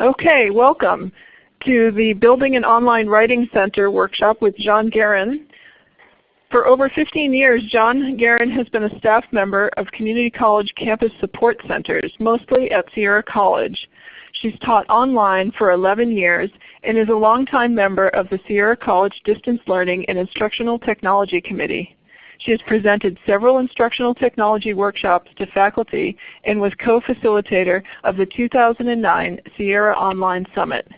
Okay, welcome to the Building an Online Writing Center workshop with Jean Guerin. For over 15 years, Jean Guerin has been a staff member of Community College Campus Support Centers, mostly at Sierra College. She's taught online for 11 years and is a longtime member of the Sierra College Distance Learning and Instructional Technology Committee. She has presented several instructional technology workshops to faculty and was co-facilitator of the 2009 Sierra Online Summit.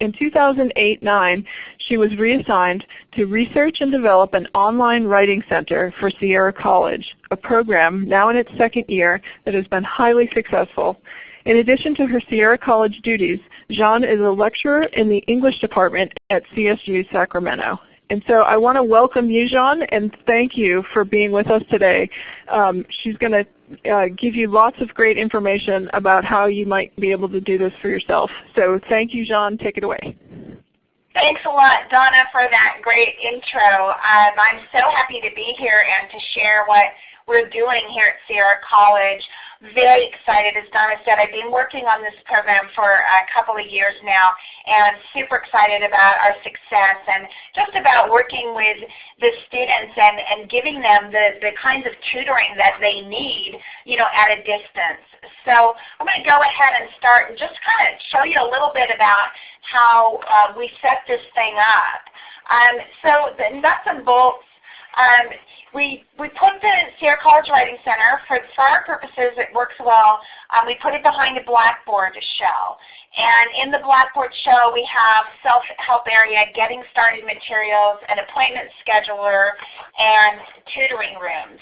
In 2008-9, she was reassigned to research and develop an online writing center for Sierra College, a program now in its second year that has been highly successful. In addition to her Sierra College duties, Jean is a lecturer in the English department at CSU Sacramento. And so I want to welcome you, Jean, and thank you for being with us today. Um, she's going to uh, give you lots of great information about how you might be able to do this for yourself. So thank you, Jean. Take it away. Thanks a lot, Donna, for that great intro. Um, I'm so happy to be here and to share what we're doing here at Sierra College very excited. As Donna said, I've been working on this program for a couple of years now and super excited about our success and just about working with the students and, and giving them the, the kinds of tutoring that they need you know, at a distance. So I'm going to go ahead and start and just kind of show you a little bit about how uh, we set this thing up. Um, so the nuts and bolts um, we, we put the Sierra College Writing Center, for, for our purposes it works well, um, we put it behind a Blackboard shell. And in the Blackboard shell we have self-help area, getting started materials, an appointment scheduler, and tutoring rooms.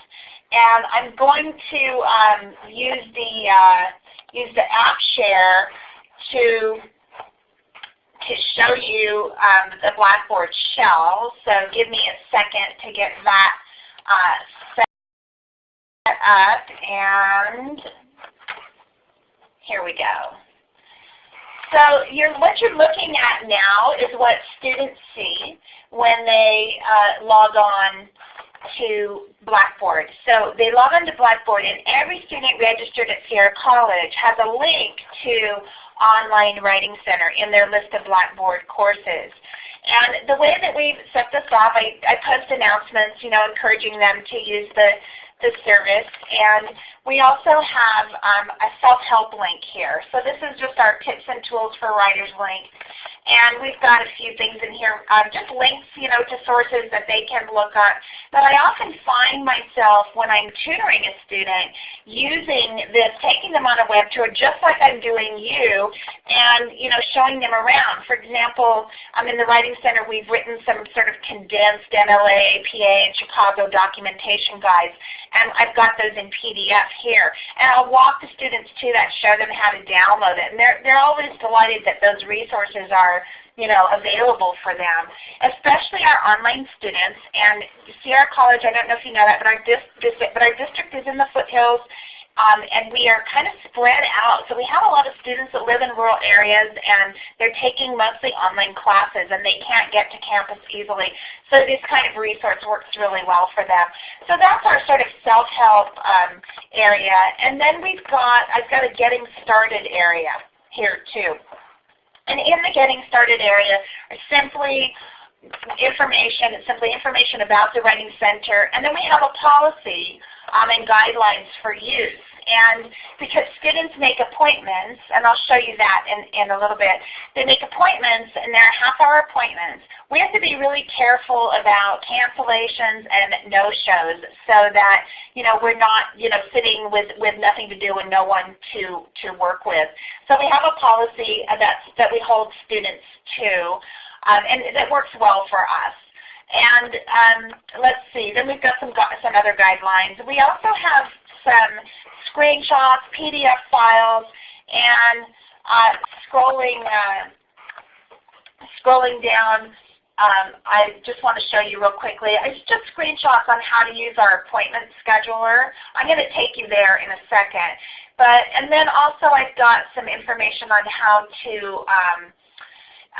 And I'm going to um, use the uh, use the app share to to show you um, the Blackboard shell. So give me a second to get that uh, set up and here we go. So you're, what you're looking at now is what students see when they uh, log on to Blackboard. So they log on to Blackboard and every student registered at Sierra College has a link to Online Writing Center in their list of Blackboard courses. And the way that we've set this off, I, I post announcements, you know, encouraging them to use the, the service. And we also have um, a self-help link here. So this is just our tips and tools for writers link. And we've got a few things in here, um, just links you know, to sources that they can look at. But I often find myself when I'm tutoring a student using this, taking them on a web tour just like I'm doing you, and you know, showing them around. For example, um, in the Writing Center we've written some sort of condensed MLA, APA, and Chicago documentation guides. And I've got those in PDF here. And I'll walk the students to that, show them how to download it. And they're, they're always delighted that those resources are you know, available for them, especially our online students. And Sierra College, I don't know if you know that, but our, dis but our district is in the foothills um, and we are kind of spread out. So we have a lot of students that live in rural areas and they're taking mostly online classes and they can't get to campus easily. So this kind of resource works really well for them. So that's our sort of self-help um, area. And then we've got, I've got a getting started area here too. And in the Getting Started area are simply information, simply information about the Writing Center. And then we have a policy um, and guidelines for use. And because students make appointments, and I'll show you that in, in a little bit, they make appointments and they're half-hour appointments. We have to be really careful about cancellations and no-shows so that you know we're not you know sitting with, with nothing to do and no one to, to work with. So we have a policy that, that we hold students to, um, and that works well for us. And um, let's see, then we've got some, some other guidelines. We also have some screenshots, PDF files, and uh, scrolling, uh, scrolling down, um, I just want to show you real quickly. It's just screenshots on how to use our appointment scheduler. I'm going to take you there in a second. But, and then also I've got some information on how to um,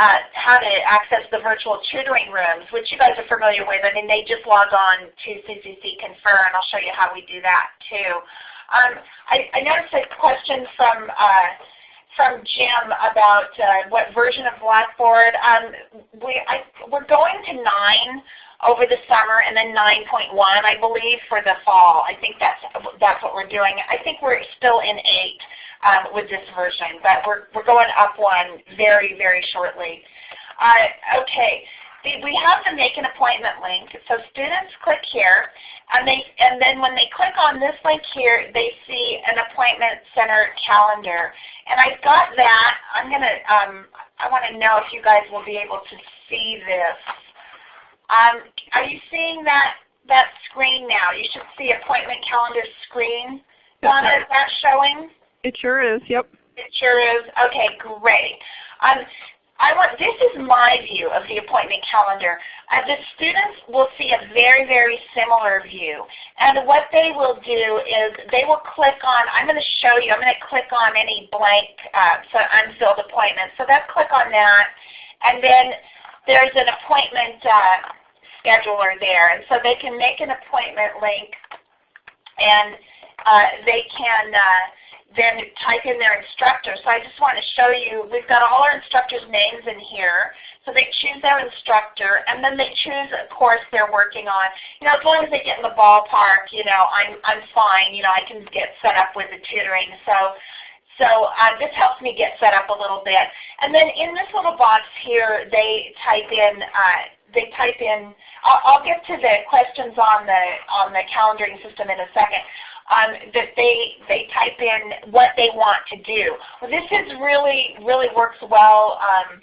uh, how to access the virtual tutoring rooms, which you guys are familiar with. I mean, they just log on to CCC Confer, and I'll show you how we do that too. Um, I, I, noticed a question from uh, from Jim about uh, what version of Blackboard. Um, we, I, we're going to 9 over the summer and then 9.1 I believe for the fall. I think that's, that's what we're doing. I think we're still in 8 um, with this version, but we're, we're going up one very, very shortly. Uh, okay, we have the make an appointment link. So students click here, and they and then when they click on this link here, they see an appointment center calendar. And I've got that. I'm gonna. Um, I want to know if you guys will be able to see this. Um, are you seeing that that screen now? You should see appointment calendar screen. Donna, is that showing? It sure is. Yep. It sure is. Okay, great. Um, I want, this is my view of the appointment calendar. Uh, the students will see a very, very similar view. And what they will do is they will click on, I'm going to show you, I'm going to click on any blank uh, so unfilled appointments. So let's click on that. And then there's an appointment uh, scheduler there. And so they can make an appointment link and uh, they can uh, then type in their instructor. So I just want to show you, we've got all our instructors' names in here. So they choose their instructor, and then they choose a course they're working on. You know, as long as they get in the ballpark, you know, I'm, I'm fine. You know, I can get set up with the tutoring. So, so uh, this helps me get set up a little bit. And then in this little box here, they type in, uh, they type in, I'll, I'll get to the questions on the, on the calendaring system in a second um, that they, they type in what they want to do. Well, this is really, really works well um,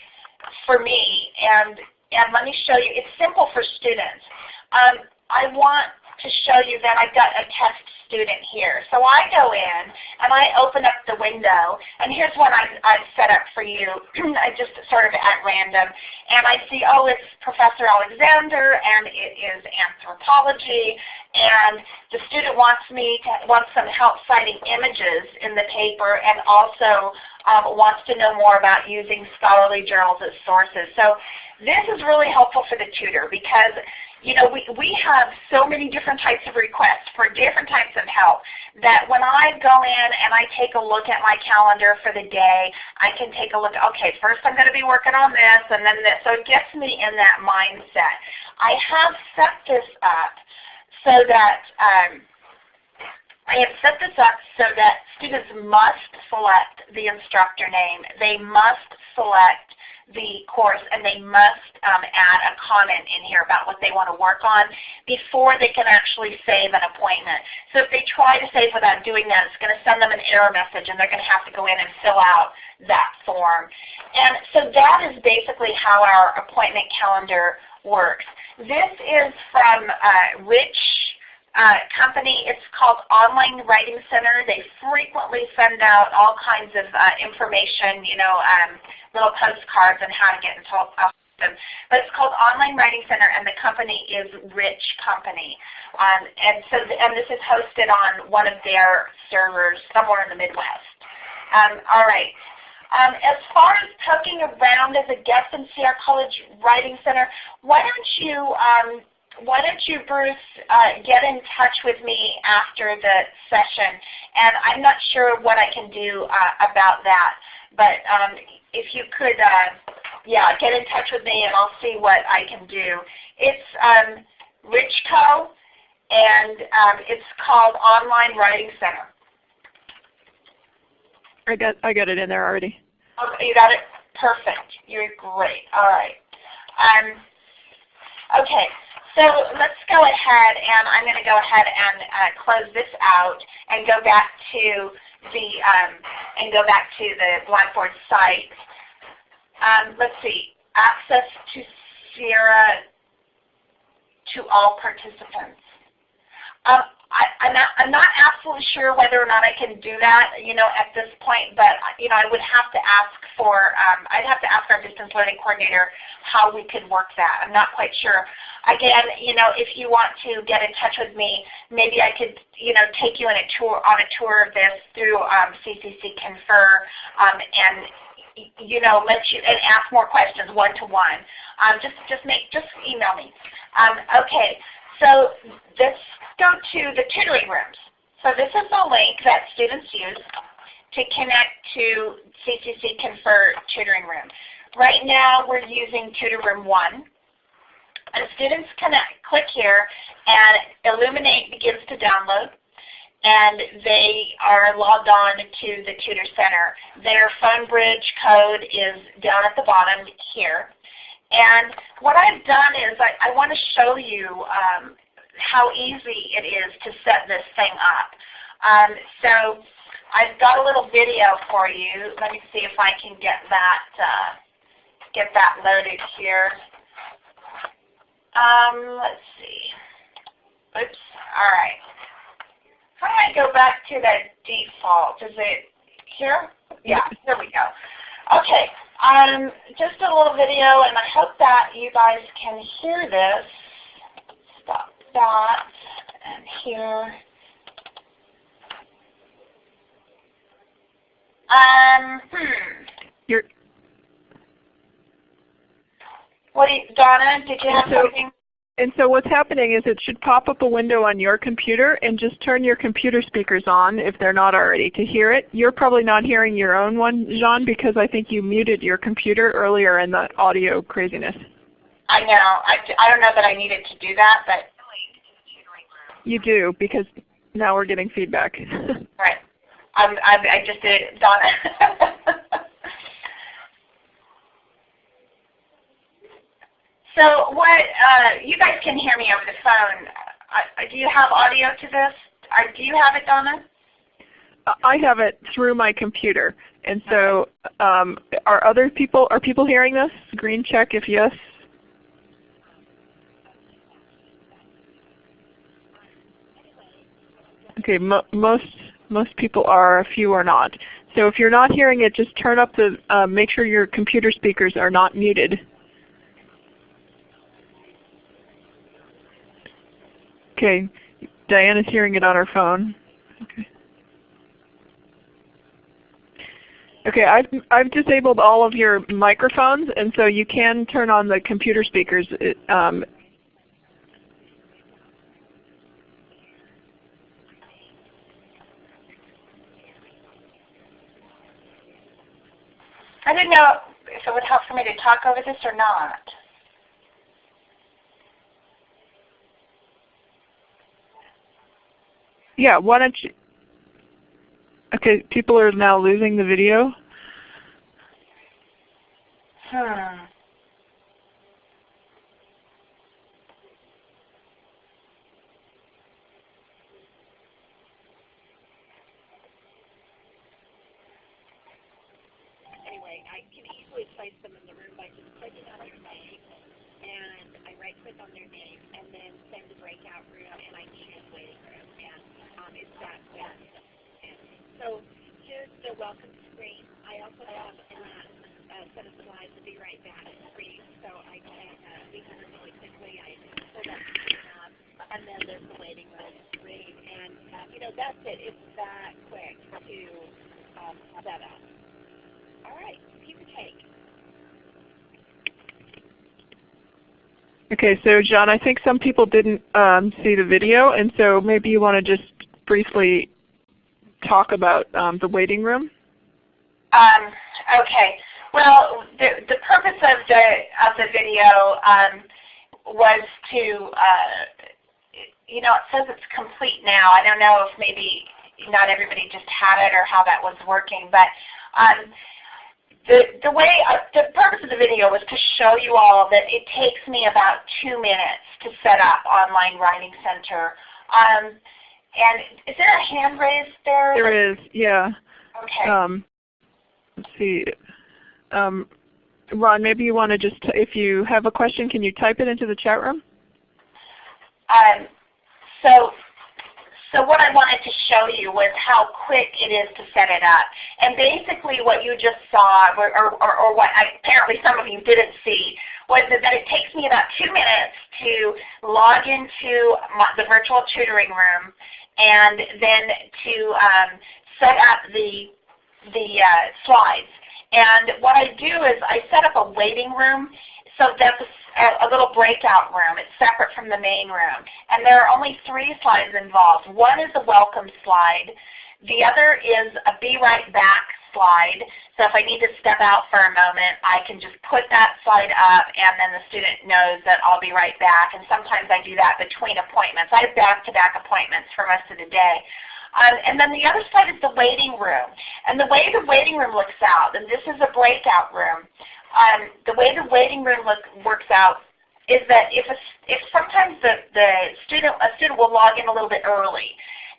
for me. And, and let me show you, it's simple for students. Um, I want to show you that I've got a test student here. So I go in and I open up the window and here's what I've, I've set up for you. I just sort of at random and I see, oh it's Professor Alexander and it is anthropology and the student wants me to wants some help citing images in the paper and also um, wants to know more about using scholarly journals as sources. So this is really helpful for the tutor because you know, we, we have so many different types of requests for different types of help that when I go in and I take a look at my calendar for the day, I can take a look, okay, first I'm going to be working on this and then this. So it gets me in that mindset. I have set this up so that um, I have set this up so that students must select the instructor name. They must select the course and they must um, add a comment in here about what they want to work on before they can actually save an appointment. So if they try to save without doing that, it's going to send them an error message and they're going to have to go in and fill out that form. And so that is basically how our appointment calendar works. This is from uh, Rich uh, company. It's called Online Writing Center. They frequently send out all kinds of uh, information, you know, um, little postcards on how to get in touch with them. But it's called Online Writing Center, and the company is Rich Company. Um, and so, the, and this is hosted on one of their servers somewhere in the Midwest. Um, all right. Um, as far as poking around as a guest in Sierra College Writing Center, why don't you um, why don't you, Bruce, uh, get in touch with me after the session? And I'm not sure what I can do uh, about that, but um, if you could, uh, yeah, get in touch with me and I'll see what I can do. It's um, Richco, and um, it's called Online Writing Center. I got I got it in there already. Okay, you got it. Perfect. You're great. All right. Um, okay. So let's go ahead and I'm going to go ahead and uh, close this out and go back to the um, and go back to the Blackboard site. Um, let's see, access to Sierra to all participants. Um, I, am not, I'm not absolutely sure whether or not I can do that, you know, at this point. But you know, I would have to ask for, um, I'd have to ask our distance learning coordinator how we could work that. I'm not quite sure. Again, you know, if you want to get in touch with me, maybe I could, you know, take you on a tour on a tour of this through um, CCC Confer, um, and you know, let you and ask more questions one to one. Um, just just make just email me. Um, okay, so let's go to the tutoring rooms. So this is the link that students use to connect to CCC Confer Tutoring Room. Right now we're using Tutor Room 1. And students connect, click here and Elluminate begins to download and they are logged on to the Tutor Center. Their PhoneBridge code is down at the bottom here. And what I've done is I, I want to show you um, how easy it is to set this thing up. Um, so I've got a little video for you. Let me see if I can get that uh, get that loaded here. Um, let's see. Oops. All right. How do I go back to the default? Is it here? Yeah, here we go. Okay. Um, just a little video, and I hope that you guys can hear this. Stop that, and here. Um, hmm. You're, What do you, Donna, did you have So- something? And so what's happening is it should pop up a window on your computer and just turn your computer speakers on if they're not already to hear it. You're probably not hearing your own one, Jean, because I think you muted your computer earlier in the audio craziness. I know. I, I don't know that I needed to do that, but You do, because now we're getting feedback. right. I'm, I'm, I just did it, Donna. so what, uh, you guys can hear me over the phone. Uh, do you have audio to this? Uh, do you have it, Donna? I have it through my computer. And so um, are other people, are people hearing this? Green check if yes. Okay, mo most most people are, a few are not. So if you're not hearing it, just turn up the, uh, make sure your computer speakers are not muted. Okay, Diana's hearing it on her phone. Okay. Okay, I've, I've disabled all of your microphones, and so you can turn on the computer speakers. It, um, I didn't know if it would help for me to talk over this or not. Yeah, why don't you, okay, people are now losing the video. Hmm. Anyway, I can easily place them in the room by just clicking on their name, and I right click on their name, and then send to breakout room, and I choose waiting room, quick. So here's the welcome screen. I also have uh, a set of slides to be right back screen, so I can uh, them really quickly. I pull that screen up, and then there's the waiting room screen, and uh, you know that's it. It's that quick to um, set up. All right, keep your take. Okay, so Jean, I think some people didn't um, see the video, and so maybe you want to just briefly talk about um, the waiting room. Um, okay. Well, the, the purpose of the of the video um, was to, uh, you know, it says it's complete now. I don't know if maybe not everybody just had it or how that was working, but um, the the way uh, the purpose of the video was to show you all that it takes me about two minutes to set up Online Writing Center. Um, and is there a hand raised there? There is, yeah. Okay. Um, let's see. Um, Ron, maybe you want to just, if you have a question, can you type it into the chat room? Um, so, so what I wanted to show you was how quick it is to set it up. And basically what you just saw, or, or, or what I, apparently some of you didn't see, was that, that it takes me about two minutes to log into my, the virtual tutoring room and then to um, set up the, the uh, slides. And what I do is I set up a waiting room So that's a, a little breakout room. It's separate from the main room. And there are only three slides involved. One is a welcome slide. The other is a be right back slide. So if I need to step out for a moment, I can just put that slide up and then the student knows that I'll be right back. And sometimes I do that between appointments. I have back-to-back -back appointments for most of the day. Um, and then the other side is the waiting room. And the way the waiting room looks out, and this is a breakout room, um, the way the waiting room look, works out is that if, a, if sometimes the, the student, a student will log in a little bit early,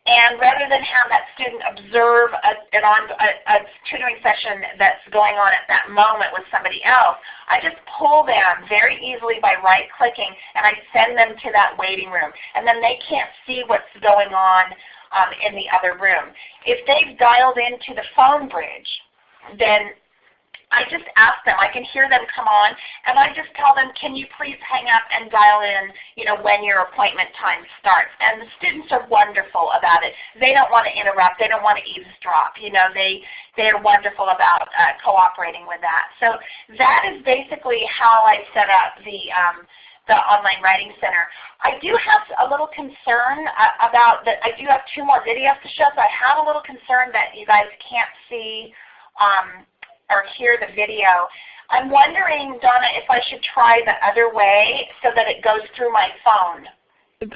and rather than have that student observe a, an on, a, a tutoring session that's going on at that moment with somebody else, I just pull them very easily by right clicking and I send them to that waiting room. And then they can't see what's going on um, in the other room. If they've dialed into the phone bridge, then I just ask them, I can hear them come on, and I just tell them, can you please hang up and dial in you know, when your appointment time starts. And the students are wonderful about it. They don't want to interrupt. They don't want to eavesdrop. You know, they, they're wonderful about uh, cooperating with that. So that is basically how I set up the, um, the Online Writing Center. I do have a little concern uh, about that. I do have two more videos to show, so I have a little concern that you guys can't see um, or hear the video. I'm wondering, Donna, if I should try the other way so that it goes through my phone.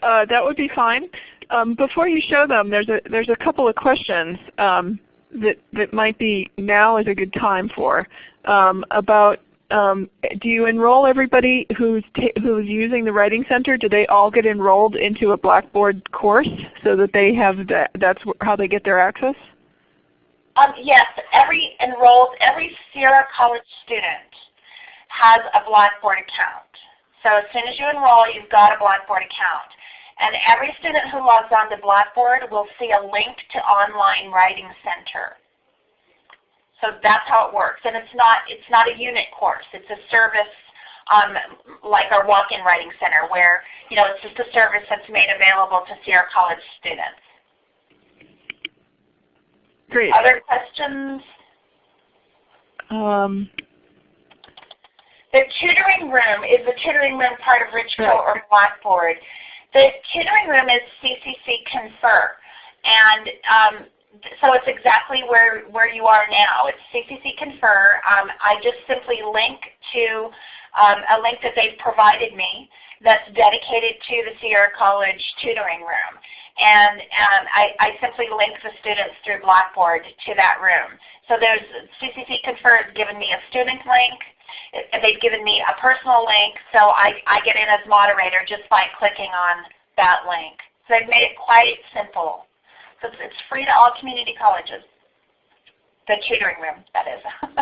Uh, that would be fine. Um, before you show them, there's a there's a couple of questions um, that that might be now is a good time for um, about. Um, do you enroll everybody who's who's using the Writing Center? Do they all get enrolled into a Blackboard course so that they have that? That's how they get their access. Um, yes, every enrolled, every Sierra College student has a Blackboard account. So as soon as you enroll, you've got a Blackboard account. And every student who logs on to Blackboard will see a link to Online Writing Center. So that's how it works. And it's not, it's not a unit course. It's a service um, like our Walk-in Writing Center where you know, it's just a service that's made available to Sierra College students. Great. Other questions? Um, the tutoring room is the tutoring room part of Richco right. or Blackboard. The tutoring room is CCC Confer. And um, so it's exactly where, where you are now. It's CCC Confer. Um, I just simply link to um, a link that they've provided me that's dedicated to the Sierra College tutoring room. And um, I, I, simply link the students through Blackboard to that room. So there's CCC Confer has given me a student link. They've given me a personal link, so I, I get in as moderator just by clicking on that link. So they've made it quite simple. So it's, it's free to all community colleges. The tutoring room, that is.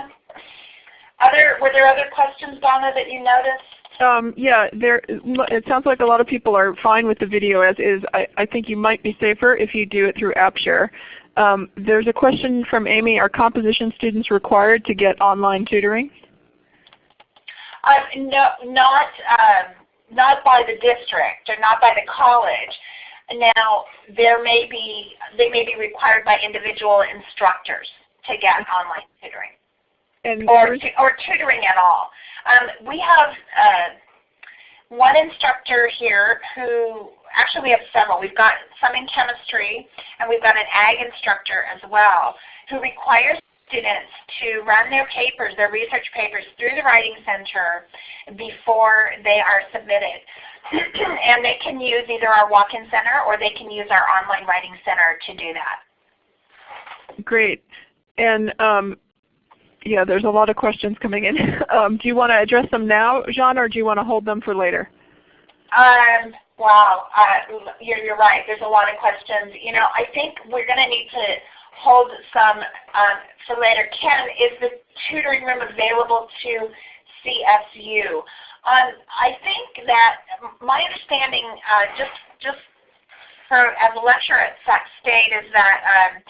other, were there other questions, Donna, that you noticed? Um, yeah, there. It sounds like a lot of people are fine with the video as is. I, I think you might be safer if you do it through AppShare. Um, there's a question from Amy. Are composition students required to get online tutoring? Um, no, not um, not by the district or not by the college. Now, there may be they may be required by individual instructors to get online tutoring. And or, or tutoring at all. Um, we have uh, one instructor here who, actually we have several. We've got some in chemistry and we've got an ag instructor as well who requires students to run their papers, their research papers through the Writing Center before they are submitted. and they can use either our walk-in center or they can use our online writing center to do that. Great. And um, yeah, there's a lot of questions coming in. um, do you want to address them now, Jean, or do you want to hold them for later? Um, wow, uh, you're, you're right. There's a lot of questions. You know, I think we're going to need to hold some um, for later. Ken, is the tutoring room available to CSU? Um, I think that my understanding, uh, just just for as a lecturer at Sac State, is that um,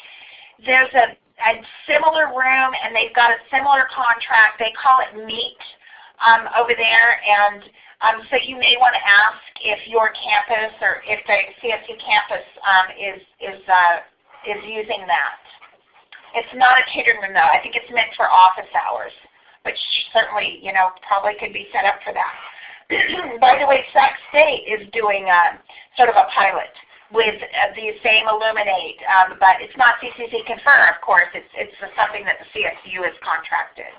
there's a a similar room and they've got a similar contract. They call it MEET um, over there. And um, so you may want to ask if your campus or if the CSU campus um, is, is, uh, is using that. It's not a catering room though. I think it's meant for office hours. which certainly you know probably could be set up for that. By the way, Sac State is doing a, sort of a pilot with uh, the same Elluminate, um, but it's not CCC Confer, of course. It's, it's something that the CSU has contracted.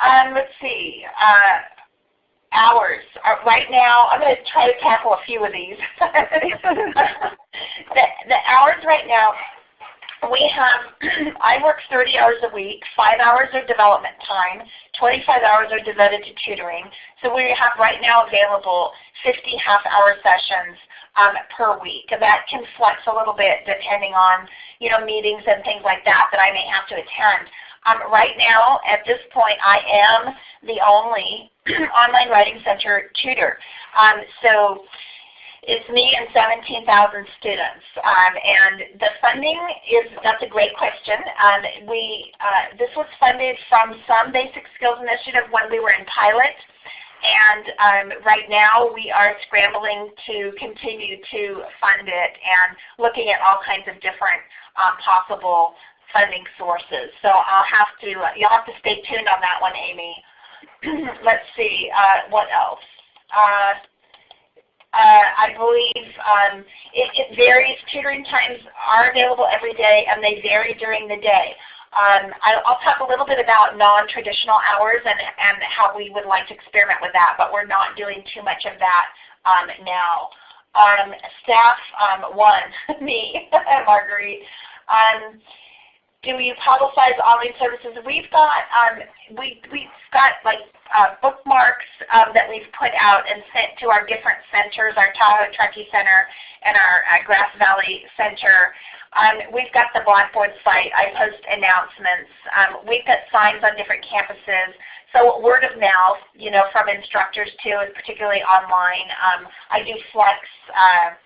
Um, let's see. Uh, hours. Uh, right now, I'm going to try to tackle a few of these. the, the hours right now, we have, I work 30 hours a week, 5 hours of development time, 25 hours are devoted to tutoring. So we have right now available 50 half-hour sessions um, per week. That can flex a little bit depending on you know, meetings and things like that that I may have to attend. Um, right now, at this point, I am the only online writing center tutor. Um, so it's me and 17,000 students. Um, and the funding is, that's a great question. Um, we, uh, this was funded from some basic skills initiative when we were in pilot. And um, right now we are scrambling to continue to fund it and looking at all kinds of different um, possible funding sources. So I'll have to, you'll have to stay tuned on that one, Amy. Let's see, uh, what else? Uh, I believe um, it, it, varies. Tutoring times are available every day and they vary during the day. Um, I, will talk a little bit about non-traditional hours and, and how we would like to experiment with that, but we're not doing too much of that um, now. Um, staff um, one, me, Marguerite. Do you publicize online services? We've got um, we we've got like uh, bookmarks um, that we've put out and sent to our different centers, our Tahoe Truckee Center and our uh, Grass Valley Center. Um, we've got the Blackboard site. I post announcements. Um, we've got signs on different campuses. So word of mouth, you know, from instructors too, and particularly online. Um, I do flex uh,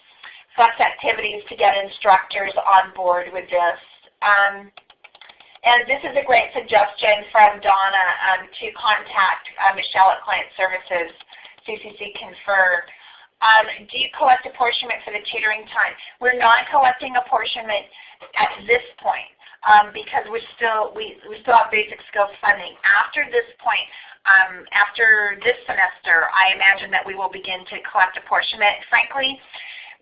flex activities to get instructors on board with this. Um, and this is a great suggestion from Donna um, to contact uh, Michelle at Client Services, CCC Confer. Um, do you collect apportionment for the tutoring time? We're not collecting apportionment at this point um, because we're still, we, we still have basic skills funding. After this point, um, after this semester, I imagine that we will begin to collect apportionment. Frankly,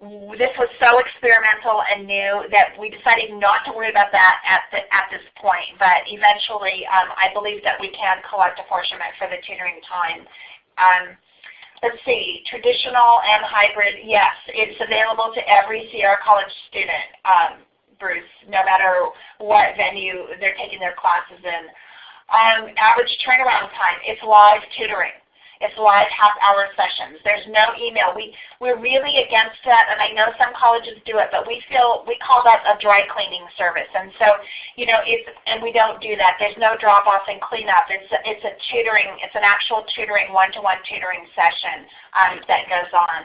this was so experimental and new that we decided not to worry about that at, the, at this point. But eventually, um, I believe that we can collect apportionment for the tutoring time. Um, let's see, traditional and hybrid, yes, it's available to every Sierra College student, um, Bruce, no matter what venue they're taking their classes in. Um, average turnaround time, it's live tutoring. It's live half-hour sessions. There's no email. We, we're really against that, and I know some colleges do it, but we feel, we call that a dry cleaning service. And so, you know, it's, and we don't do that. There's no drop-off and cleanup. It's, it's a tutoring, it's an actual tutoring, one-to-one -one tutoring session um, that goes on.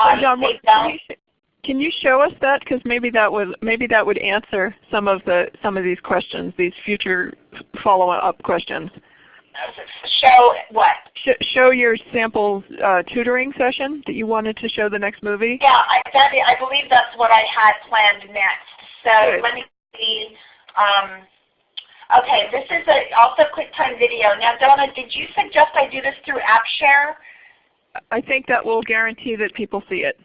Um, Jean, can, you, can you show us that? Because maybe that would maybe that would answer some of the some of these questions, these future follow-up questions show what? show your sample uh, tutoring session that you wanted to show the next movie? Yeah, I, that, I believe that's what I had planned next. So Good. let me see. Um, okay, this is a, also a QuickTime video. Now Donna, did you suggest I do this through AppShare? I think that will guarantee that people see it.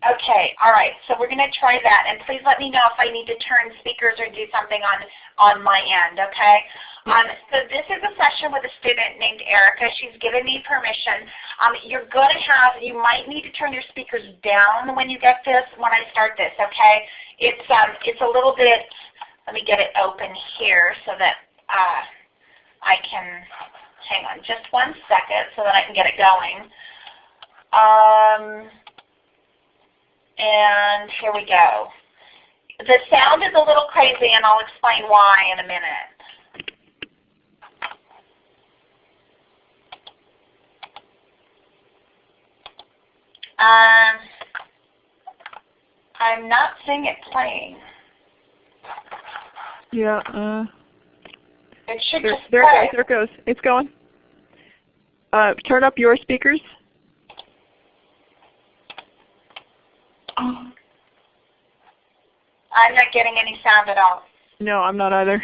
Okay, all right. So we're going to try that. And please let me know if I need to turn speakers or do something on, on my end, okay? Um, so this is a session with a student named Erica. She's given me permission. Um, you're going to have, you might need to turn your speakers down when you get this, when I start this, okay? It's, um, it's a little bit, let me get it open here so that uh, I can, hang on just one second so that I can get it going. Um, and here we go. The sound is a little crazy and I'll explain why in a minute. Um, I'm not seeing it playing. Yeah. Uh, it should there, just there, play. There it goes. It's going. Uh, turn up your speakers. I'm not getting any sound at all. No, I'm not either.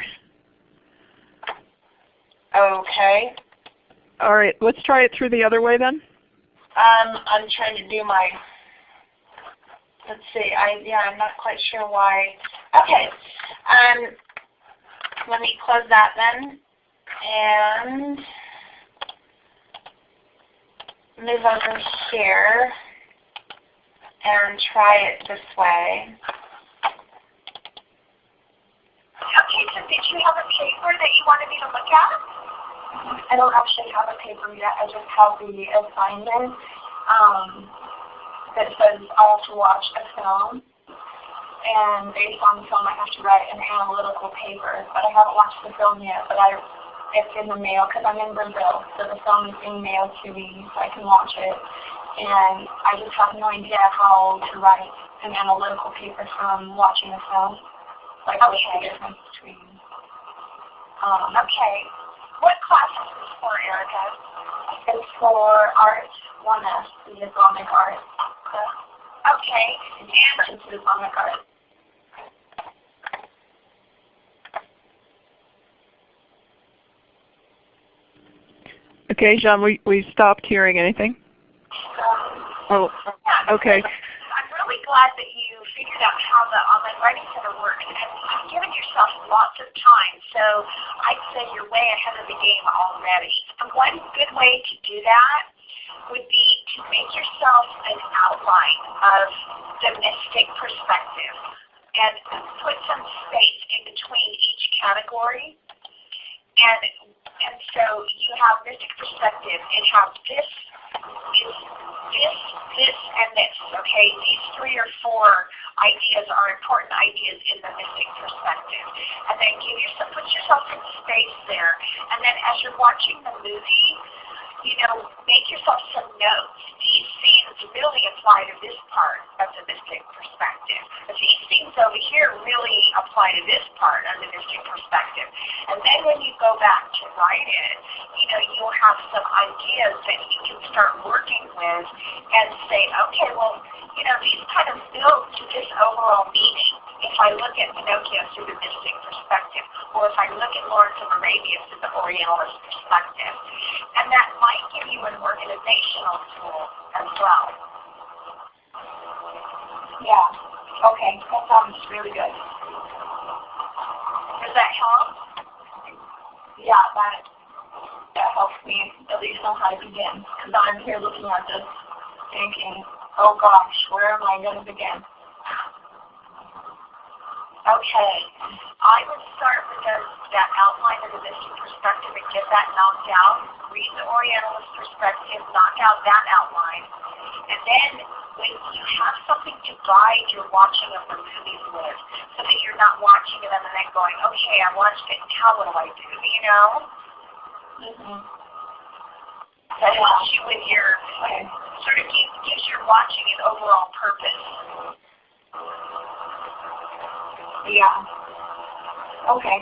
Okay. All right, let's try it through the other way then. Um, I'm trying to do my, let's see, I, yeah, I'm not quite sure why. Okay, um, let me close that then, and move over here, and try it this way. Okay, so did you have a paper that you wanted me to look at? I don't actually have a paper yet. I just have the assignment um, that says I have to watch a film. And based on the film, I have to write an analytical paper. But I haven't watched the film yet. But I, it's in the mail because I'm in Brazil, so the film is being mailed to me, so I can watch it. And I just have no idea how to write an analytical paper from watching a film. Like what's the difference between. Um, Okay. What class is this for, Erica? It's for art, 1S, the Islamic art. Okay. And It's Islamic art. Okay, Jean, we, we stopped hearing anything. Oh, okay. I'm really glad that you figured out how the online writing center works, and you've given yourself lots of time. So I'd say you're way ahead of the game already. And one good way to do that would be to make yourself an outline of the mystic perspective and put some space in between each category. And and so you have this perspective and have this is this, this, and this. Okay, these three or four ideas are important ideas in the mystic perspective. And then give yourself put yourself in space there. And then as you're watching the movie, you know, make yourself some notes. These scenes really apply to this part mystic perspective. But these things over here really apply to this part of the mystic perspective. And then when you go back to write it, you know, you'll have some ideas that you can start working with and say, okay, well, you know, these kind of build to this overall meaning if I look at Pinocchio through the mystic perspective, or if I look at Lawrence of Arabia through the Orientalist perspective. And that might give you an organizational tool as well. Yeah. Okay. That sounds really good. Does that help? Yeah, that that helps me at least know how to begin. Because I'm here looking at this thinking, oh gosh, where am I going to begin? Okay. I would start with that outline of the mystic perspective and get that knocked out. Read the Orientalist perspective, knock out that outline. And then when you have something to guide your watching of the movies with, so that you're not watching them and then going, okay, I watched it, now what do I do? You know? Mm-hmm. That helps you with your, sort of gives, gives your watching an overall purpose. Yeah. Okay.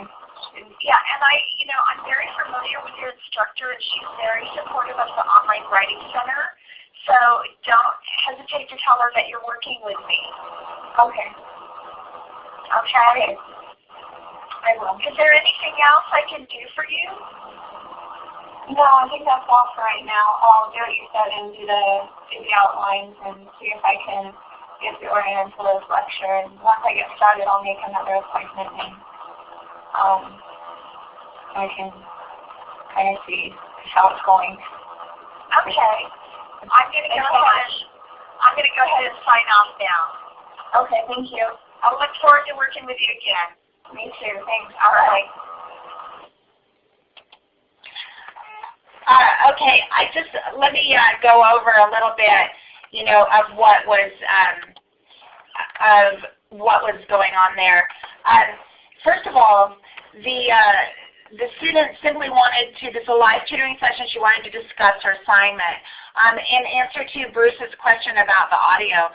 Yeah, and I, you know, I'm very familiar with your instructor, and she's very supportive of the Online Writing Center. So don't hesitate to tell her that you're working with me. Okay. Okay? I will. Is there anything else I can do for you? No, I think that's all for right now. I'll do what you said and do the, do the outlines and see if I can get the Orientalist lecture. And once I get started, I'll make another appointment and um, I can kind of see how it's going. Okay. I'm gonna go ahead. I'm gonna go ahead and sign off now. Okay, thank you. I'll look forward to working with you again. Me too. Thanks. All right. Uh, okay, I just let me uh, go over a little bit, you know, of what was um, of what was going on there. Um, first of all, the uh, the student simply wanted to, this is a live tutoring session, she wanted to discuss her assignment. Um, in answer to Bruce's question about the audio,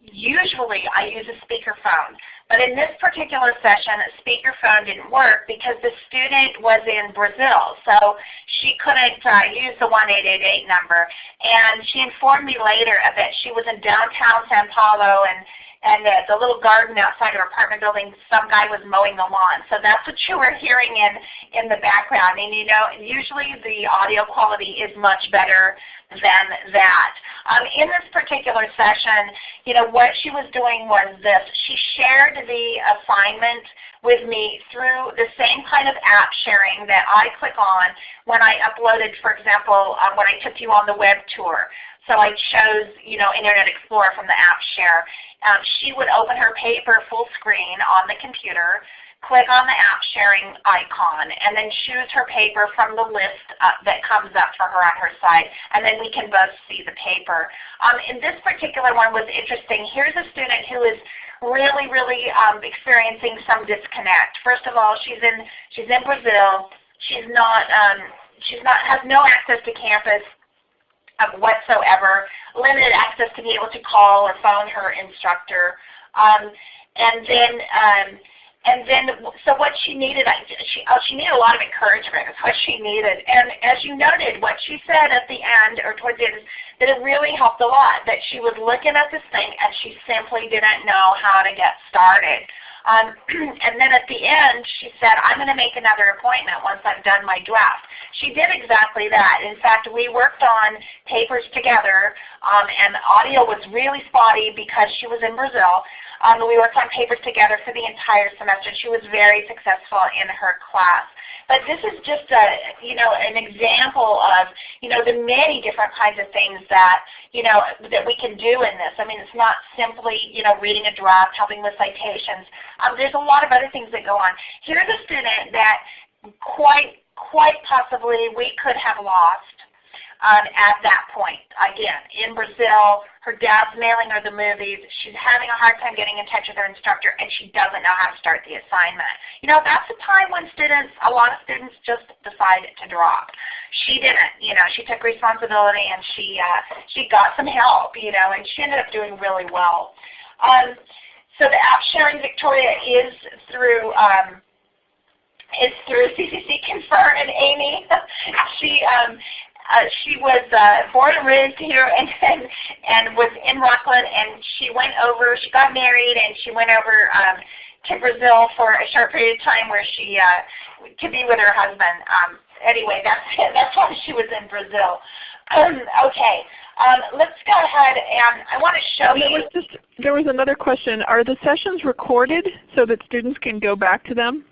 usually I use a speakerphone. But in this particular session, a speakerphone didn't work because the student was in Brazil. So she couldn't uh, use the 1888 number. And she informed me later that she was in downtown Sao Paulo and, and the, the little garden outside our apartment building, some guy was mowing the lawn. So that's what you were hearing in, in the background. And you know, usually the audio quality is much better than that. Um, in this particular session, you know, what she was doing was this. She shared the assignment with me through the same kind of app sharing that I click on when I uploaded, for example, um, when I took you on the web tour. So I chose, you know, Internet Explorer from the app share. Um, she would open her paper full screen on the computer, click on the app sharing icon, and then choose her paper from the list uh, that comes up for her on her site, and then we can both see the paper. Um, and this particular one was interesting. Here's a student who is really, really um, experiencing some disconnect. First of all, she's in she's in Brazil. She's not um, she's not has no access to campus whatsoever, limited access to be able to call or phone her instructor. Um, and then, um, and then, so what she needed, she, oh, she needed a lot of encouragement is what she needed. And as you noted, what she said at the end, or towards the end, that it really helped a lot, that she was looking at this thing and she simply didn't know how to get started. Um, and then at the end, she said, I'm going to make another appointment once I've done my draft. She did exactly that. In fact, we worked on papers together, um, and audio was really spotty because she was in Brazil. Um, we worked on papers together for the entire semester. She was very successful in her class. But this is just a, you know, an example of, you know, the many different kinds of things that, you know, that we can do in this. I mean, it's not simply, you know, reading a draft, helping with citations. Um, there's a lot of other things that go on. Here's a student that quite, quite possibly we could have lost um, at that point. Again, in Brazil, her dad's mailing her the movies. She's having a hard time getting in touch with her instructor, and she doesn't know how to start the assignment. You know, that's a time when students, a lot of students just decide to drop. She didn't. You know, she took responsibility and she uh, she got some help. You know, and she ended up doing really well. Um, so the app sharing Victoria is through. Um, is through CCC Confer and Amy. she um, uh, she was uh, born and raised here and, and and was in Rocklin and she went over, she got married and she went over um, to Brazil for a short period of time where she uh, to be with her husband. Um, anyway, that's that's why she was in Brazil. Um, okay, um, let's go ahead and I want to show there you. Was just, there was another question. Are the sessions recorded so that students can go back to them?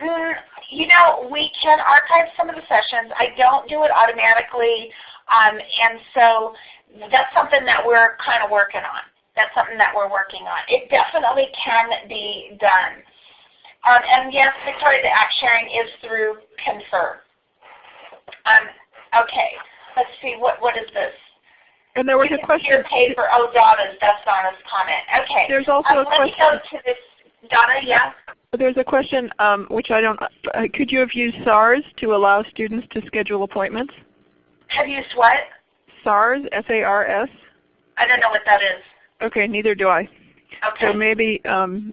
Mm, you know, we can archive some of the sessions. I don't do it automatically, um, and so that's something that we're kind of working on. That's something that we're working on. It definitely can be done. Um, and yes, Victoria, the app sharing is through Confer. Um, okay, let's see, what, what is this? And there was you a question. paper, oh, Donna's, that's Donna's comment. Okay. There's also um, a let question. me go to this, Donna, yeah? There's a question um, which I don't, uh, could you have used SARS to allow students to schedule appointments? Have you used what? SARS, S-A-R-S? I don't know what that is. Okay, neither do I. Okay. So maybe, um,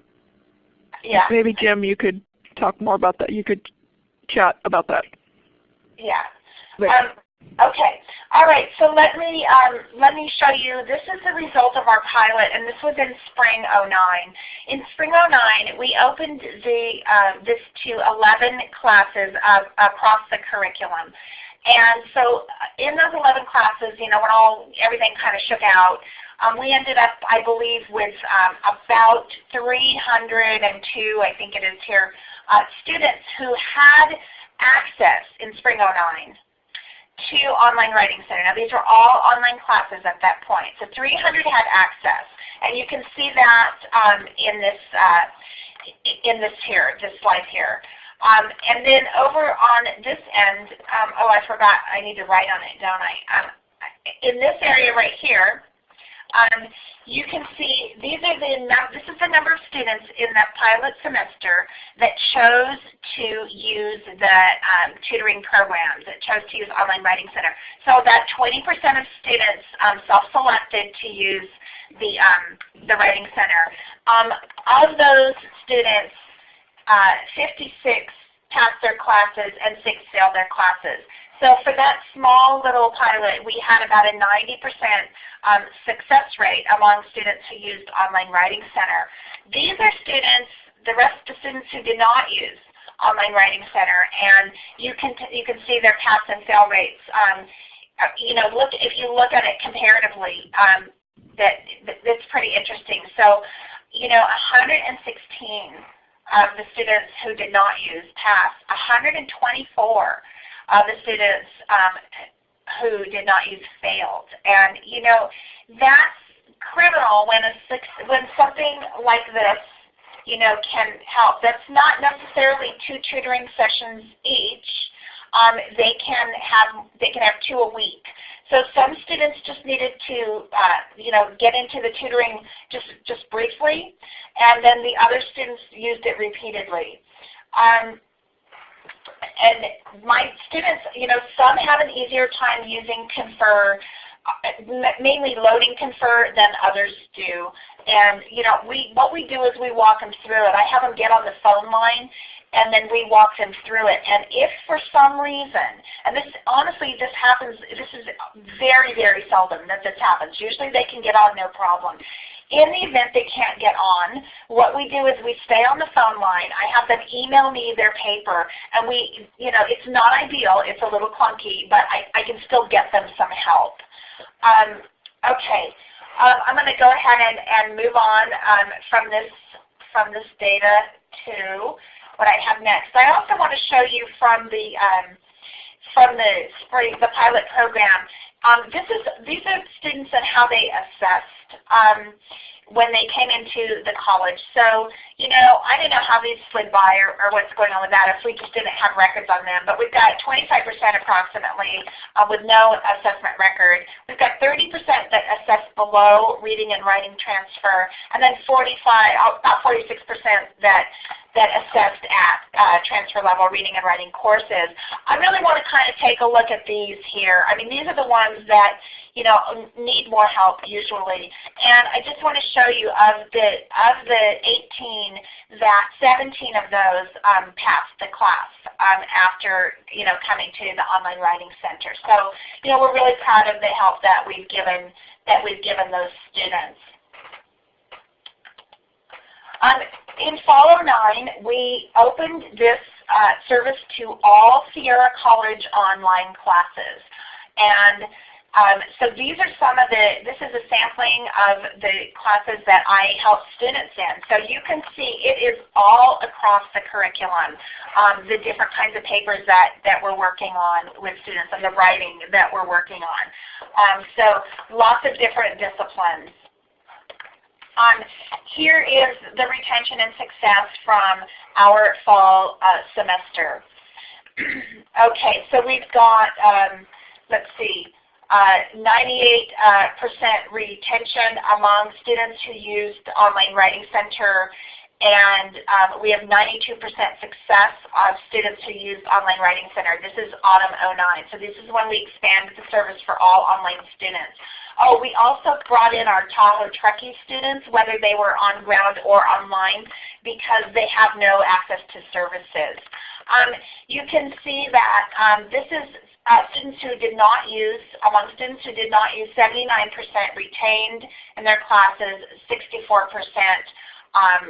yeah. maybe Jim, you could talk more about that. You could chat about that. Yeah. Um, okay. All right. So let me um, let me show you. This is the result of our pilot, and this was in spring 09. In spring 09, we opened the uh, this to 11 classes uh, across the curriculum. And so in those 11 classes, you know, when all everything kind of shook out, um, we ended up, I believe, with um, about 302, I think it is here, uh, students who had access in spring 09 to Online Writing Center. Now these are all online classes at that point. So 300 had access. And you can see that um, in this uh, in this here, this slide here. Um, and then over on this end, um, oh I forgot, I need to write on it, don't I? Um, in this area right here, um, you can see these are the this is the number of students in that pilot semester that chose to use the um, tutoring programs, that chose to use Online Writing Center. So that 20% of students um, self-selected to use the um, the Writing Center. Um, of those students, uh, 56 passed their classes and 6 failed their classes. So for that small little pilot, we had about a 90% um, success rate among students who used Online Writing Center. These are students, the rest of the students who did not use Online Writing Center, and you can you can see their pass and fail rates. Um, uh, you know, look if you look at it comparatively, um, that, that that's pretty interesting. So, you know, 116 of the students who did not use passed. 124 of the students um, who did not use failed. And you know, that's criminal when a when something like this you know, can help. That's not necessarily two tutoring sessions each. Um, they can have they can have two a week. So some students just needed to uh, you know get into the tutoring just just briefly, and then the other students used it repeatedly. Um, and my students, you know, some have an easier time using Confer, uh, mainly loading Confer than others do. And you know, we what we do is we walk them through it. I have them get on the phone line and then we walk them through it. And if for some reason, and this honestly this happens, this is very, very seldom that this happens. Usually they can get on no problem. In the event they can't get on, what we do is we stay on the phone line. I have them email me their paper, and we, you know, it's not ideal. It's a little clunky, but I, I can still get them some help. Um, okay, um, I'm going to go ahead and, and move on um, from this from this data to what I have next. I also want to show you from the um, from the spring, the pilot program. Um, this is these are students and how they assessed. Um, when they came into the college. So, you know, I don't know how these slid by or, or what's going on with that if we just didn't have records on them. But we've got 25% approximately uh, with no assessment record. We've got 30% that assess below reading and writing transfer, and then 45, about 46% that that assessed at uh, transfer level reading and writing courses. I really want to kind of take a look at these here. I mean, these are the ones that you know need more help usually, and I just want to show you of the of the 18 that 17 of those um, passed the class um, after you know coming to the online writing center. So you know we're really proud of the help that we've given that we've given those students. Um, in Fall 09, we opened this uh, service to all Sierra College online classes. And um, so these are some of the, this is a sampling of the classes that I help students in. So you can see it is all across the curriculum, um, the different kinds of papers that, that we're working on with students and the writing that we're working on. Um, so lots of different disciplines. Um, here is the retention and success from our fall uh, semester. okay, so we've got, um, let's see, 98% uh, uh retention among students who used Online Writing Center and um, we have 92% success of students who use Online Writing Center. This is autumn 09. So this is when we expanded the service for all online students. Oh, we also brought in our Tahoe Truckee students, whether they were on ground or online, because they have no access to services. Um, you can see that um, this is uh, students who did not use, among students who did not use, 79% retained in their classes, 64% um,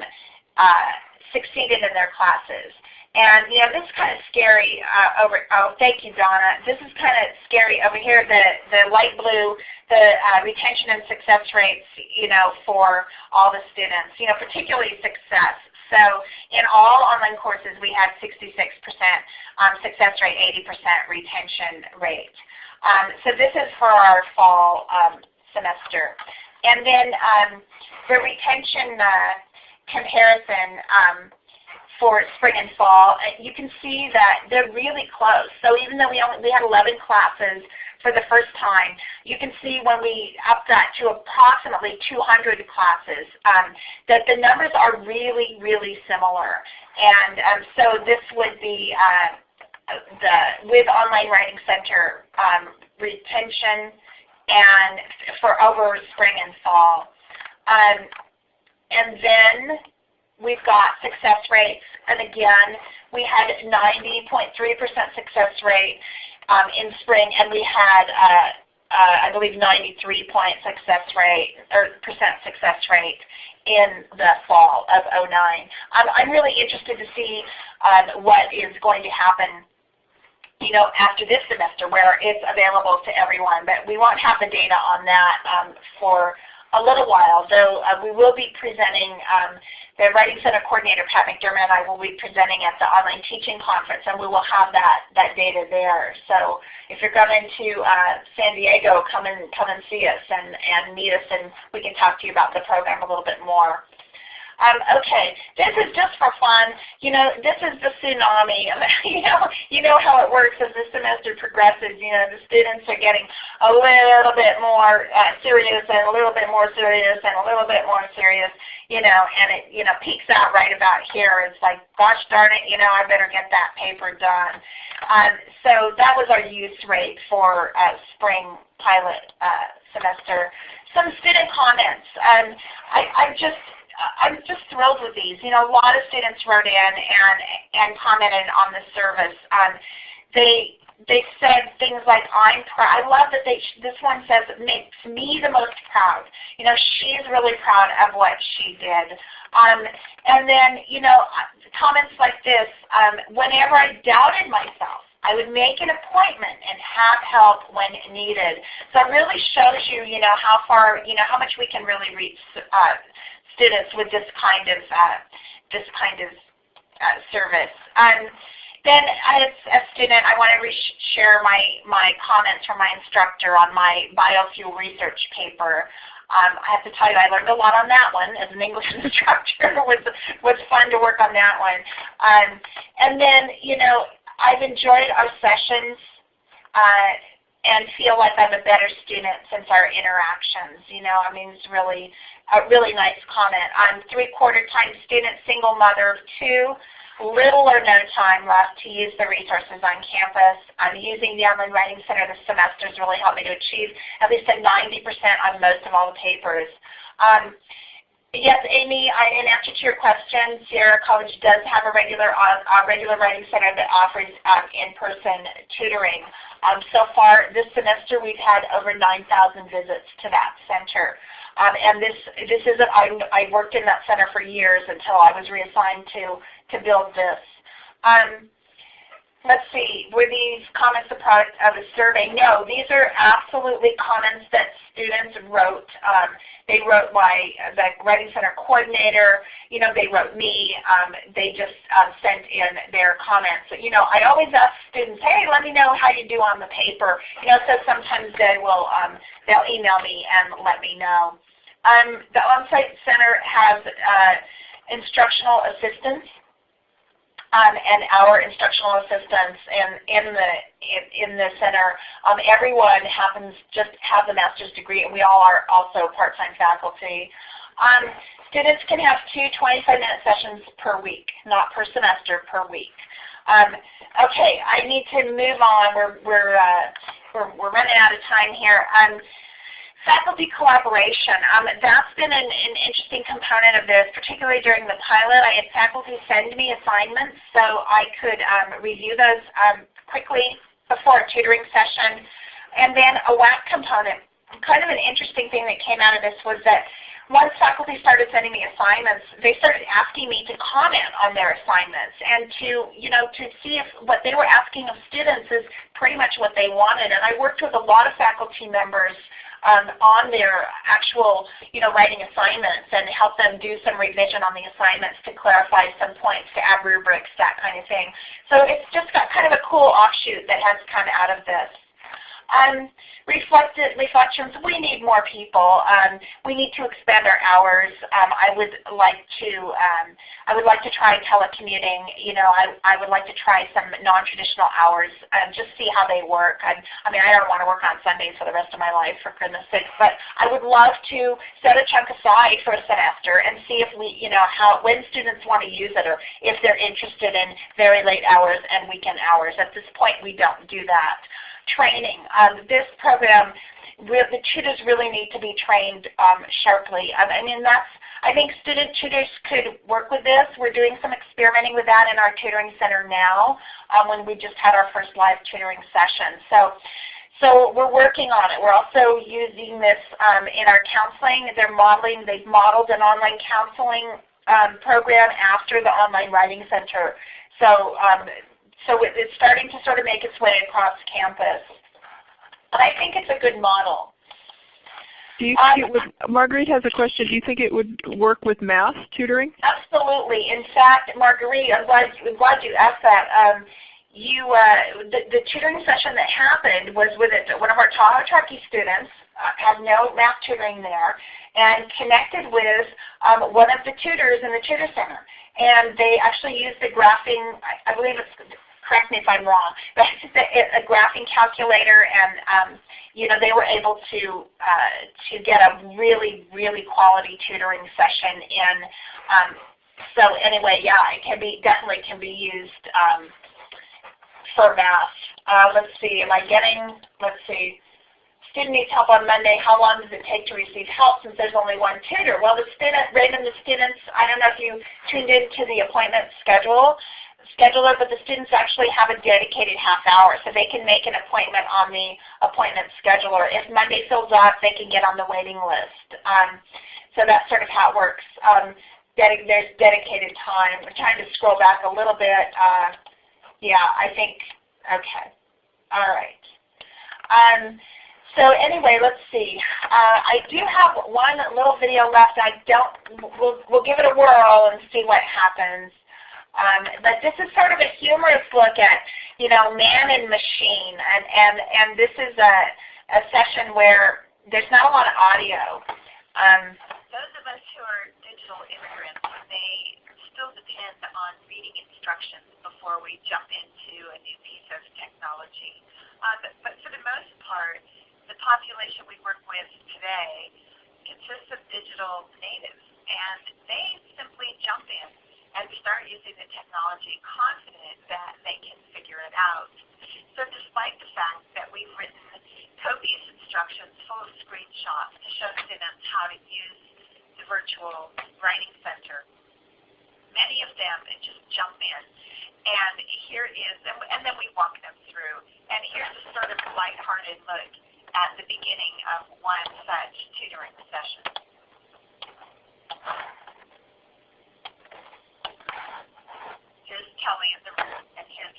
uh, succeeded in their classes. And you know, this is kind of scary uh, over. Oh, thank you, Donna. This is kind of scary over here. The the light blue, the uh, retention and success rates, you know, for all the students. You know, particularly success. So in all online courses, we had 66% um, success rate, 80% retention rate. Um, so this is for our fall um, semester. And then um, the retention uh, comparison um, for spring and fall, you can see that they're really close. So even though we only we had 11 classes for the first time, you can see when we up that to approximately 200 classes um, that the numbers are really, really similar. And um, so this would be uh, the with Online Writing Center um, retention and for over spring and fall. Um, and then we've got success rates. And again, we had 90.3% success rate. um, in spring, and we had uh, uh, I believe 93 point success rate or percent success rate in the fall of 09. Um, I'm really interested to see um, what is going to happen you know, after this semester where it's available to everyone. But we won't have the data on that um, for a little while, though uh, we will be presenting, um, the Writing Center Coordinator Pat McDermott and I will be presenting at the online teaching conference and we will have that, that data there. So if you're coming to uh, San Diego, come and, come and see us and, and meet us and we can talk to you about the program a little bit more. Um, okay, this is just for fun. You know, this is the tsunami. you know, you know how it works as the semester progresses. You know, the students are getting a little bit more uh, serious and a little bit more serious and a little bit more serious. You know, and it you know peaks out right about here. It's like, gosh darn it, you know, I better get that paper done. Um, so that was our use rate for uh, spring pilot uh, semester. Some student comments. Um, I, I just I'm just thrilled with these. You know, a lot of students wrote in and and commented on the service. Um, they they said things like, "I'm proud." I love that they. This one says it makes me the most proud. You know, she's really proud of what she did. Um, and then you know, comments like this. Um, whenever I doubted myself, I would make an appointment and have help when needed. So it really shows you, you know, how far, you know, how much we can really reach uh, students with this kind of uh, this kind of uh, service. Um, then as a student, I want to share my, my comments from my instructor on my biofuel research paper. Um, I have to tell you, I learned a lot on that one as an English instructor. it was, was fun to work on that one. Um, and then, you know, I've enjoyed our sessions. Uh, and feel like I'm a better student since our interactions. You know, I mean, it's really a really nice comment. I'm three-quarter time student, single mother of two, little or no time left to use the resources on campus. I'm using the Online Writing Center this semester has really helped me to achieve at least a 90% on most of all the papers. Um, Yes, Amy, I, in answer to your question, Sierra College does have a regular uh, regular writing center that offers um, in-person tutoring. Um, so far this semester we've had over 9,000 visits to that center. Um, and this this isn't I, I worked in that center for years until I was reassigned to to build this. Um, let's see, were these comments the product of a survey? No, these are absolutely comments that students wrote. Um, they wrote my the Writing Center coordinator. You know, they wrote me. Um, they just um, sent in their comments. You know, I always ask students, hey, let me know how you do on the paper. You know, so sometimes they will um, they'll email me and let me know. Um, the on-site center has uh, instructional assistants um, and our instructional assistants in, in the in, in the center. Um, everyone happens just have the master's degree, and we all are also part-time faculty. Um, students can have two 25-minute sessions per week, not per semester, per week. Um, okay, I need to move on. We're we're uh, we're, we're running out of time here. Um, Faculty collaboration, um, that's been an, an, interesting component of this, particularly during the pilot. I had faculty send me assignments so I could um, review those um, quickly before a tutoring session. And then a WAC component. Kind of an interesting thing that came out of this was that once faculty started sending me assignments, they started asking me to comment on their assignments and to, you know, to see if what they were asking of students is pretty much what they wanted. And I worked with a lot of faculty members um, on their actual you know, writing assignments and help them do some revision on the assignments to clarify some points, to add rubrics, that kind of thing. So it's just got kind of a cool offshoot that has come out of this. Um, reflected reflections, we need more people. Um, we need to expand our hours. Um, I would like to um, I would like to try telecommuting. You know, I, I would like to try some non-traditional hours and just see how they work. I, I mean, I don't want to work on Sundays for the rest of my life, for goodness sakes, but I would love to set a chunk aside for a semester and see if we, you know, how when students want to use it or if they're interested in very late hours and weekend hours. At this point, we don't do that training. Um, this program, the tutors really need to be trained um, sharply. I mean, that's I think student tutors could work with this. We're doing some experimenting with that in our tutoring center now um, when we just had our first live tutoring session. So, so we're working on it. We're also using this um, in our counseling. They're modeling, they've modeled an online counseling um, program after the online writing center. So, um, so it's starting to sort of make its way across campus. And I think it's a good model. Do you think um, it would, Marguerite has a question. Do you think it would work with math tutoring? Absolutely. In fact, Marguerite, I'm glad, I'm glad you asked that. Um, you, uh, the, the, tutoring session that happened was with it, one of our Tahoe Truckee students, uh, had no math tutoring there, and connected with um, one of the tutors in the tutor center. And they actually used the graphing, I, I believe it's correct me if I'm wrong, but it's a, a graphing calculator and um, you know, they were able to uh, to get a really, really quality tutoring session in. Um, so anyway, yeah, it can be definitely can be used um, for math. Uh, let's see, am I getting, let's see, student needs help on Monday. How long does it take to receive help since there's only one tutor? Well, the student, Raven, the students, I don't know if you tuned into the appointment schedule scheduler, but the students actually have a dedicated half hour, so they can make an appointment on the appointment scheduler. If Monday fills up, they can get on the waiting list. Um, so that's sort of how it works. Um, dedi there's dedicated time. I'm trying to scroll back a little bit. Uh, yeah, I think, okay. All right. Um, so anyway, let's see. Uh, I do have one little video left. I don't, we'll, we'll give it a whirl and see what happens. Um, but this is sort of a humorous look at, you know, man and machine. And, and, and this is a, a session where there's not a lot of audio. Um, Those of us who are digital immigrants may still depend on reading instructions before we jump into a new piece of technology. Uh, but, but for the most part, the population we work with today consists of digital natives, and they simply jump in and start using the technology confident that they can figure it out. So despite the fact that we've written copious instructions full of screenshots to show students how to use the virtual writing center, many of them just jump in. And here is, and then we walk them through. And here's a sort of lighthearted look at the beginning of one such tutoring session. Here's Kelly in the room, and here's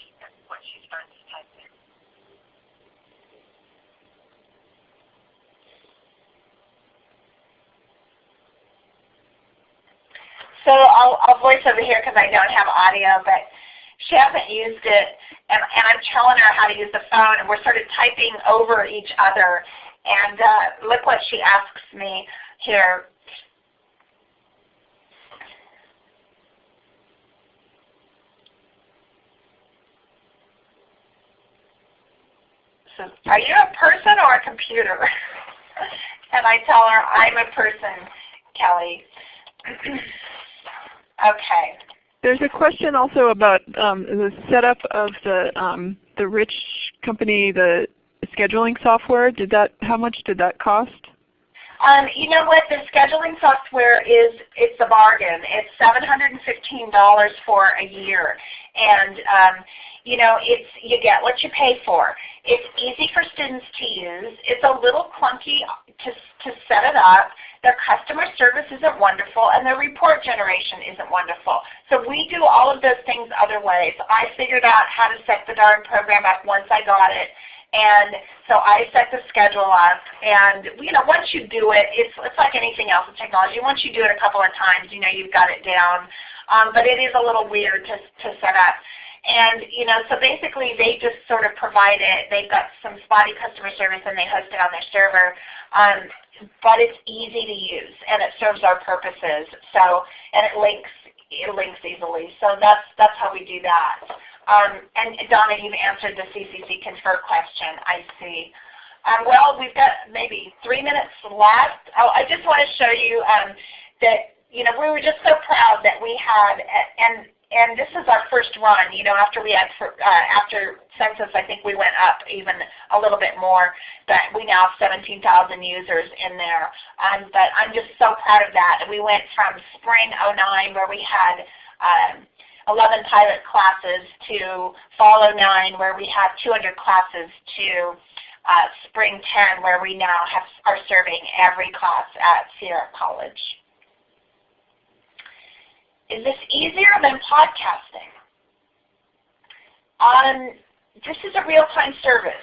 what she starts typing. So I'll, I'll voice over here because I don't have audio, but she hasn't used it, and, and I'm telling her how to use the phone, and we're sort of typing over each other. And uh, look what she asks me here. So are you a person or a computer? and I tell her, I'm a person, Kelly. okay. There's a question also about um, the setup of the um, the Rich company, the scheduling software. Did that? How much did that cost? Um, you know what? The scheduling software is it's a bargain. It's seven hundred and fifteen dollars for a year, and um, you know it's you get what you pay for. It's easy for students to use. It's a little clunky to to set it up. Their customer service isn't wonderful, and their report generation isn't wonderful. So we do all of those things other ways. I figured out how to set the darn program up once I got it. And so I set the schedule up, and you know, once you do it, it's it's like anything else with technology. Once you do it a couple of times, you know you've got it down. Um, but it is a little weird to to set up. And you know, so basically they just sort of provide it. They've got some spotty customer service, and they host it on their server. Um, but it's easy to use, and it serves our purposes. So, and it links it links easily. So that's that's how we do that. Um, and Donna, you've answered the CCC Confer question, I see. Um, well, we've got maybe three minutes left. Oh, I just want to show you um, that you know we were just so proud that we had, and and this is our first run. You know, after we had uh, after census, I think we went up even a little bit more. But we now have 17,000 users in there. Um, but I'm just so proud of that. We went from spring 09 where we had um, 11 pilot classes to fall 09 where we have 200 classes to uh, spring 10 where we now have, are serving every class at Sierra College. Is this easier than podcasting? Um, this is a real-time service.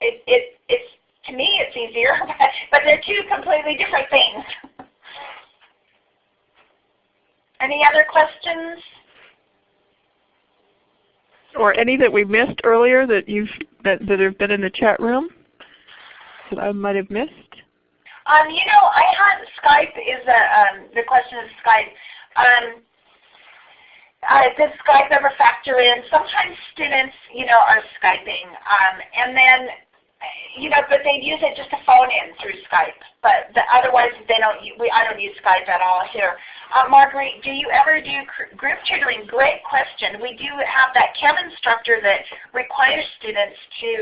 It, it, it's, to me it's easier, but, but they're two completely different things. Any other questions? Or any that we missed earlier that you've that, that have been in the chat room that I might have missed? Um, you know, I had Skype is a um, the question is Skype. Um, uh, does Skype ever factor in? Sometimes students, you know, are Skyping, um, and then, you know, but they use it just to phone in through Skype. But the, otherwise, they don't. We, I don't use Skype at all here. Uh, Marguerite, do you ever do group tutoring? Great question. We do have that Chem instructor that requires students to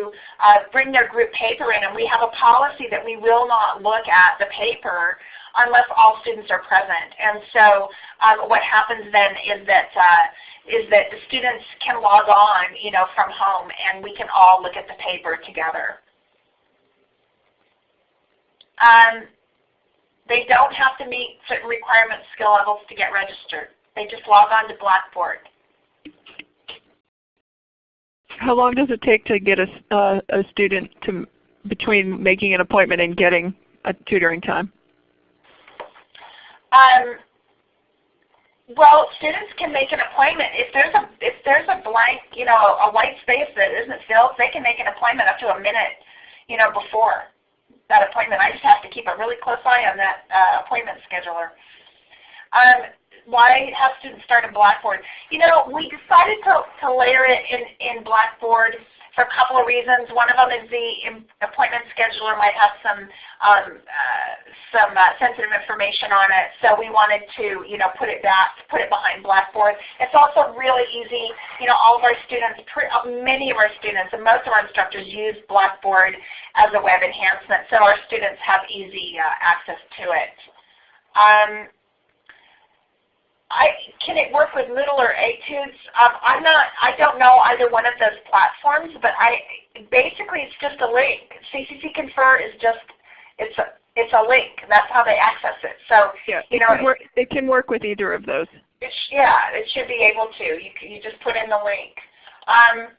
uh, bring their group paper in, and we have a policy that we will not look at the paper unless all students are present. And so um, what happens then is that uh, is that the students can log on, you know, from home, and we can all look at the paper together. Um, they don't have to meet certain requirement skill levels to get registered. They just log on to Blackboard. How long does it take to get a, uh, a student to between making an appointment and getting a tutoring time? Um, well, students can make an appointment. If there's a if there's a blank, you know, a white space that isn't filled, they can make an appointment up to a minute, you know, before that appointment. I just have to keep a really close eye on that uh, appointment scheduler. Um, why have students start in Blackboard? You know, we decided to, to layer it in, in Blackboard for a couple of reasons. One of them is the appointment scheduler might have some um, uh, some uh, sensitive information on it, so we wanted to you know put it back, put it behind Blackboard. It's also really easy. You know, all of our students, uh, many of our students, and most of our instructors use Blackboard as a web enhancement, so our students have easy uh, access to it. Um, I, can it work with Moodle or Etudes? Um, I'm not. I don't know either one of those platforms, but I basically it's just a link. CCC Confer is just it's a it's a link. That's how they access it. So yeah, you it know, can work, it can work with either of those. It yeah, it should be able to. You you just put in the link. Um,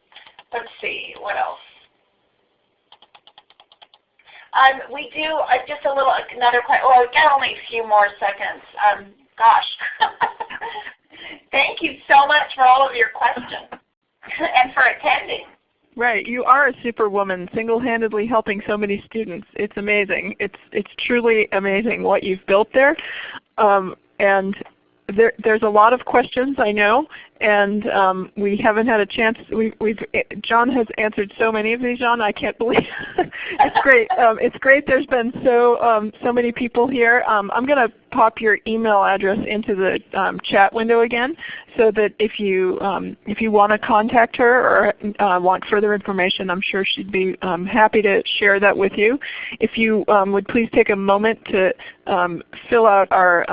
let's see what else. Um, we do uh, just a little another question. Well, we got only a few more seconds. Um, gosh. Thank you so much for all of your questions and for attending. Right, you are a superwoman, single-handedly helping so many students. It's amazing. It's it's truly amazing what you've built there, um, and there, there's a lot of questions I know, and um, we haven't had a chance. We, we've John has answered so many of these. John, I can't believe it's great. Um, it's great. There's been so um, so many people here. Um, I'm going to pop your email address into the um, chat window again, so that if you um, if you want to contact her or uh, want further information, I'm sure she'd be happy to share that with you. If you would please take a moment to fill out our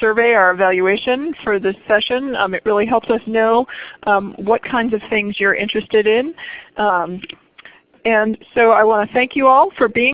survey, our evaluation for this session. it really helps us know um, what kinds of things you're interested in. Um, and so I want to thank you all for being